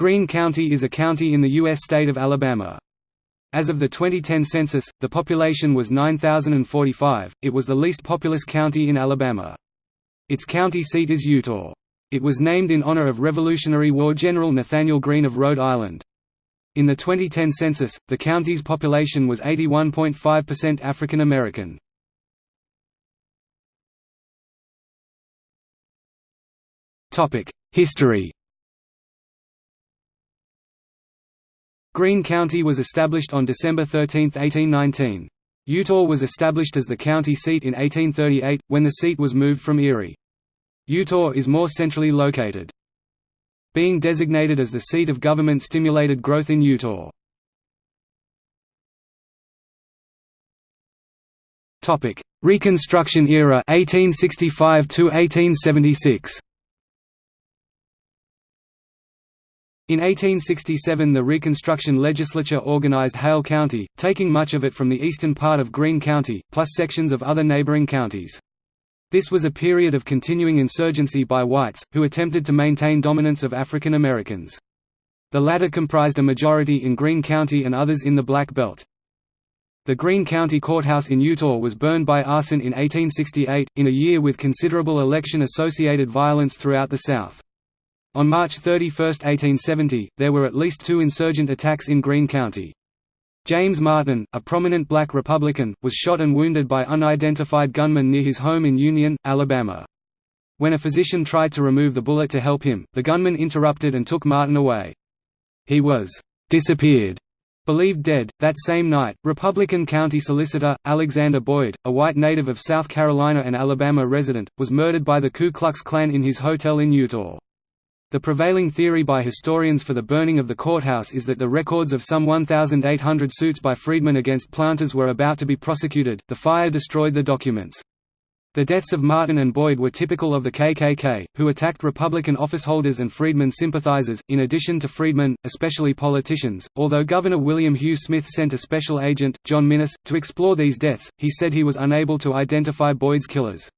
Greene County is a county in the U.S. state of Alabama. As of the 2010 census, the population was 9,045. It was the least populous county in Alabama. Its county seat is Eutaw. It was named in honor of Revolutionary War General Nathanael Greene of Rhode Island. In the 2010 census, the county's population was 81.5% African American. History Greene County was established on December 13, 1819. Eutaw was established as the county seat in 1838, when the seat was moved from Erie. Eutaw is more centrally located. Being designated as the seat of government stimulated growth in Eutaw. Reconstruction era 1865 to 1876 In 1867 the Reconstruction Legislature organized Hale County, taking much of it from the eastern part of Greene County, plus sections of other neighboring counties. This was a period of continuing insurgency by whites, who attempted to maintain dominance of African Americans. The latter comprised a majority in Greene County and others in the Black Belt. The Greene County Courthouse in Eutaw was burned by arson in 1868, in a year with considerable election-associated violence throughout the South. On March 31, 1870, there were at least two insurgent attacks in Greene County. James Martin, a prominent black Republican, was shot and wounded by unidentified gunmen near his home in Union, Alabama. When a physician tried to remove the bullet to help him, the gunman interrupted and took Martin away. He was disappeared, believed dead. That same night, Republican County Solicitor, Alexander Boyd, a white native of South Carolina and Alabama resident, was murdered by the Ku Klux Klan in his hotel in Eutaw. The prevailing theory by historians for the burning of the courthouse is that the records of some 1,800 suits by freedmen against planters were about to be prosecuted. The fire destroyed the documents. The deaths of Martin and Boyd were typical of the KKK, who attacked Republican officeholders and freedmen sympathizers, in addition to freedmen, especially politicians. Although Governor William Hugh Smith sent a special agent, John Minnis, to explore these deaths, he said he was unable to identify Boyd's killers.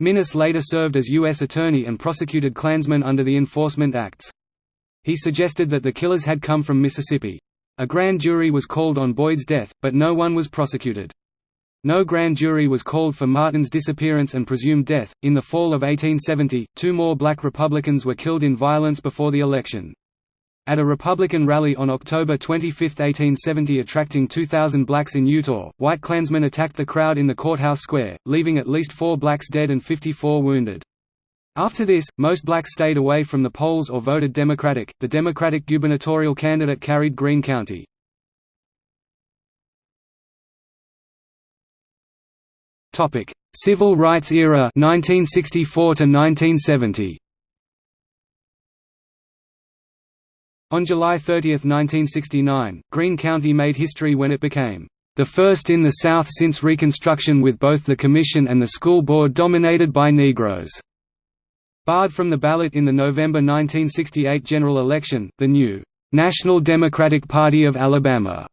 Minnis later served as U.S. Attorney and prosecuted Klansmen under the Enforcement Acts. He suggested that the killers had come from Mississippi. A grand jury was called on Boyd's death, but no one was prosecuted. No grand jury was called for Martin's disappearance and presumed death. In the fall of 1870, two more black Republicans were killed in violence before the election. At a Republican rally on October 25, 1870 attracting 2,000 blacks in Eutaw, white Klansmen attacked the crowd in the courthouse square, leaving at least four blacks dead and 54 wounded. After this, most blacks stayed away from the polls or voted Democratic. The Democratic gubernatorial candidate carried Greene County. Topic: Civil Rights Era 1964 to 1970. On July 30, 1969, Greene County made history when it became the first in the South since Reconstruction with both the Commission and the school board dominated by Negroes. Barred from the ballot in the November 1968 general election, the new National Democratic Party of Alabama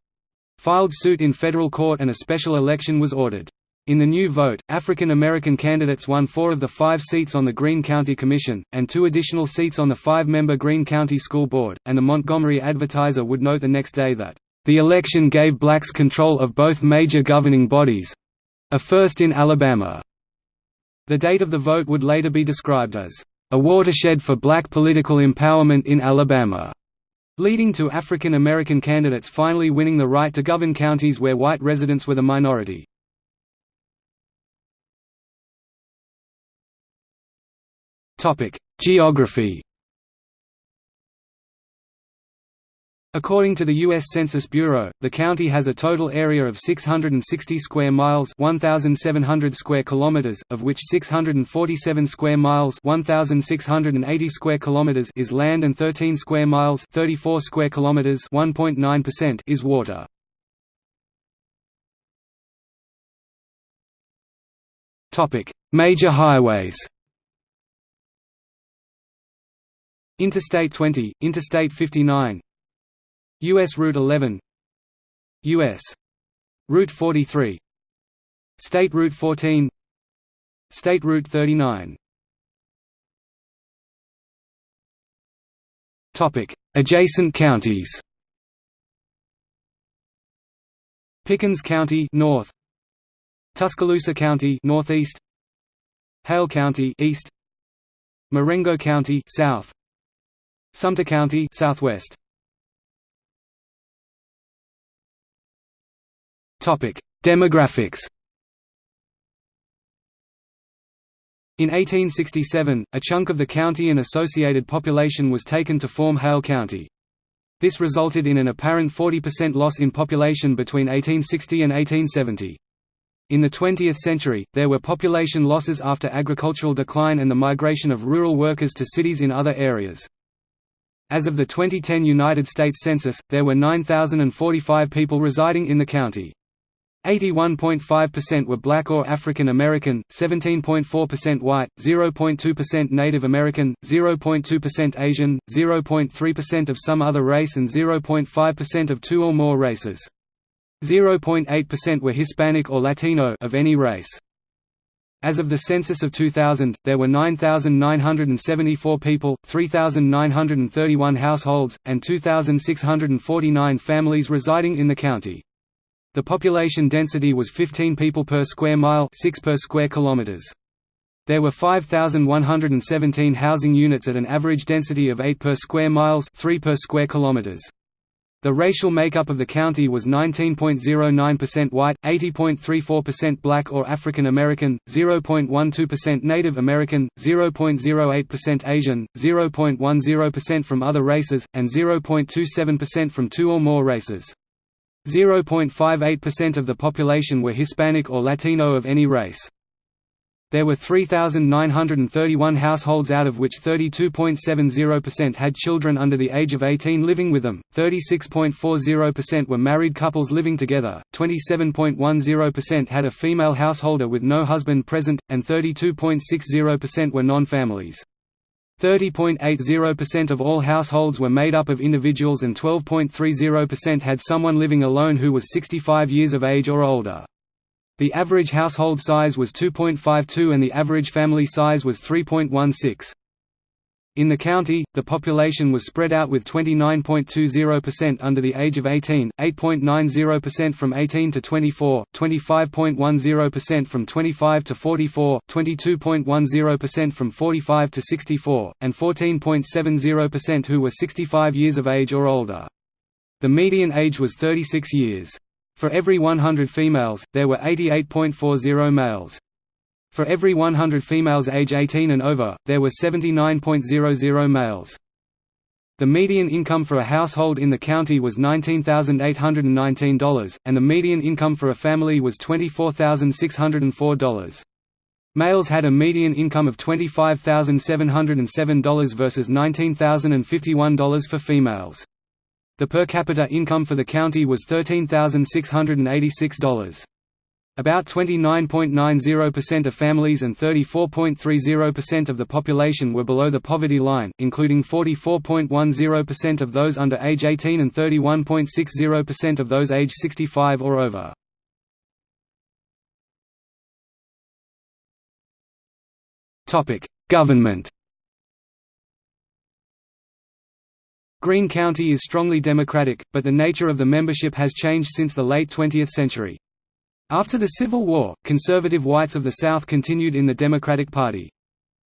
filed suit in federal court and a special election was ordered. In the new vote, African American candidates won four of the five seats on the Greene County Commission, and two additional seats on the five-member Greene County School Board, and the Montgomery Advertiser would note the next day that, "...the election gave blacks control of both major governing bodies—a first in Alabama." The date of the vote would later be described as, "...a watershed for black political empowerment in Alabama." leading to African American candidates finally winning the right to govern counties where white residents were the minority. Geography According to the U.S. Census Bureau, the county has a total area of 660 square miles 1,700 square kilometers, of which 647 square miles 1,680 square kilometers is land and 13 square miles 34 square kilometers 1.9% is water. Topic: Major highways Interstate 20, Interstate 59 US Route 11 US Route 43 State Route 14 State Route 39 Adjacent counties. Pickens County north. Tuscaloosa County northeast. Hale County east. Marengo County south Sumter County southwest Topic Demographics In 1867, a chunk of the county and associated population was taken to form Hale County. This resulted in an apparent 40% loss in population between 1860 and 1870. In the 20th century, there were population losses after agricultural decline and the migration of rural workers to cities in other areas. As of the 2010 United States Census, there were 9,045 people residing in the county. 81.5% were black or African American, 17.4% white, 0.2% Native American, 0.2% Asian, 0.3% of some other race and 0.5% of two or more races. 0.8% were Hispanic or Latino of any race. As of the census of 2000, there were 9,974 people, 3,931 households, and 2,649 families residing in the county. The population density was 15 people per square mile 6 per square kilometers. There were 5,117 housing units at an average density of 8 per square miles 3 per square kilometers. The racial makeup of the county was 19.09% white, 80.34% black or African American, 0.12% Native American, 0.08% Asian, 0.10% from other races, and 0.27% from two or more races. 0.58% of the population were Hispanic or Latino of any race. There were 3,931 households out of which 32.70% had children under the age of 18 living with them, 36.40% were married couples living together, 27.10% had a female householder with no husband present, and 32.60% were non-families. 30.80% of all households were made up of individuals and 12.30% had someone living alone who was 65 years of age or older. The average household size was 2.52 and the average family size was 3.16. In the county, the population was spread out with 29.20% under the age of 18, 8.90% from 18 to 24, 25.10% from 25 to 44, 22.10% from 45 to 64, and 14.70% who were 65 years of age or older. The median age was 36 years. For every 100 females, there were 88.40 males. For every 100 females age 18 and over, there were 79.00 males. The median income for a household in the county was $19,819, and the median income for a family was $24,604. Males had a median income of $25,707 versus $19,051 for females. The per capita income for the county was $13,686. About 29.90% of families and 34.30% of the population were below the poverty line, including 44.10% of those under age 18 and 31.60% of those age 65 or over. Government Greene County is strongly Democratic, but the nature of the membership has changed since the late 20th century. After the Civil War, conservative whites of the South continued in the Democratic Party.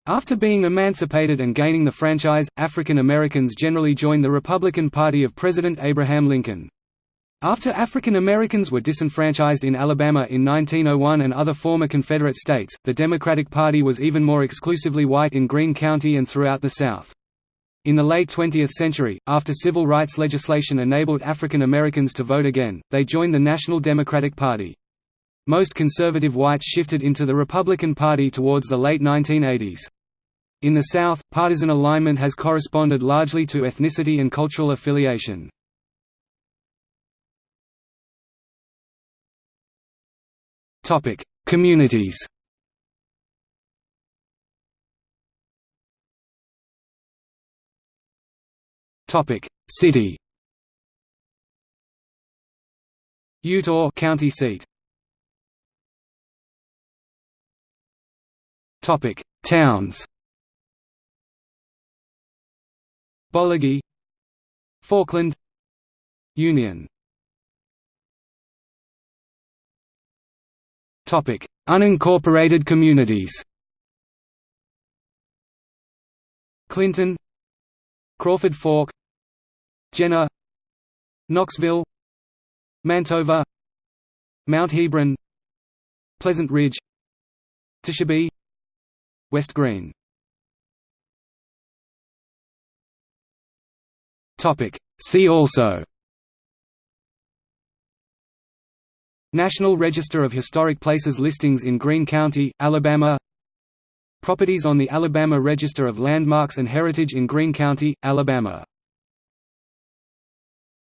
After being emancipated and gaining the franchise, African Americans generally joined the Republican Party of President Abraham Lincoln. After African Americans were disenfranchised in Alabama in 1901 and other former Confederate states, the Democratic Party was even more exclusively white in Greene County and throughout the South. In the late 20th century, after civil rights legislation enabled African Americans to vote again, they joined the National Democratic Party. Most conservative whites shifted into the Republican Party towards the late 1980s. In the South, partisan alignment has corresponded largely to ethnicity and cultural affiliation. Communities City. Eutaw county seat. Topic: Towns. Boligee Forkland. Union. Topic: Unincorporated communities. Clinton. Crawford Fork Jenner Knoxville Mantova Mount Hebron Pleasant Ridge Tishabee West Greene. See also. National Register of Historic Places listings in Greene County, Alabama. Properties on the Alabama Register of Landmarks and Heritage in Greene County, Alabama